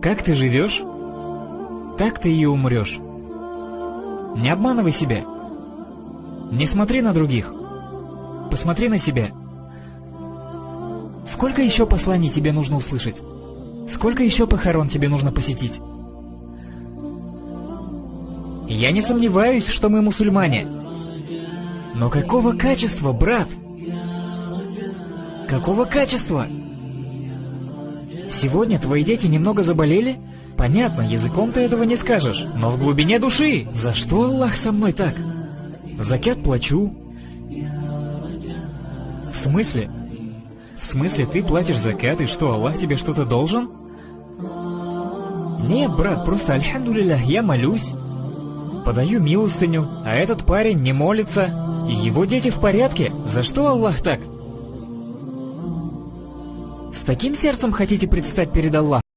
Как ты живешь, так ты и умрешь. Не обманывай себя. Не смотри на других. Посмотри на себя. Сколько еще посланий тебе нужно услышать? Сколько еще похорон тебе нужно посетить? Я не сомневаюсь, что мы мусульмане. Но какого качества, брат? Какого качества? Сегодня твои дети немного заболели? Понятно, языком ты этого не скажешь, но в глубине души, за что Аллах со мной так? Закят плачу. В смысле? В смысле, ты платишь закят, и что, Аллах тебе что-то должен? Нет, брат, просто альхамдулилля, я молюсь. Подаю милостыню, а этот парень не молится, и его дети в порядке. За что Аллах так? С таким сердцем хотите предстать перед Аллахом?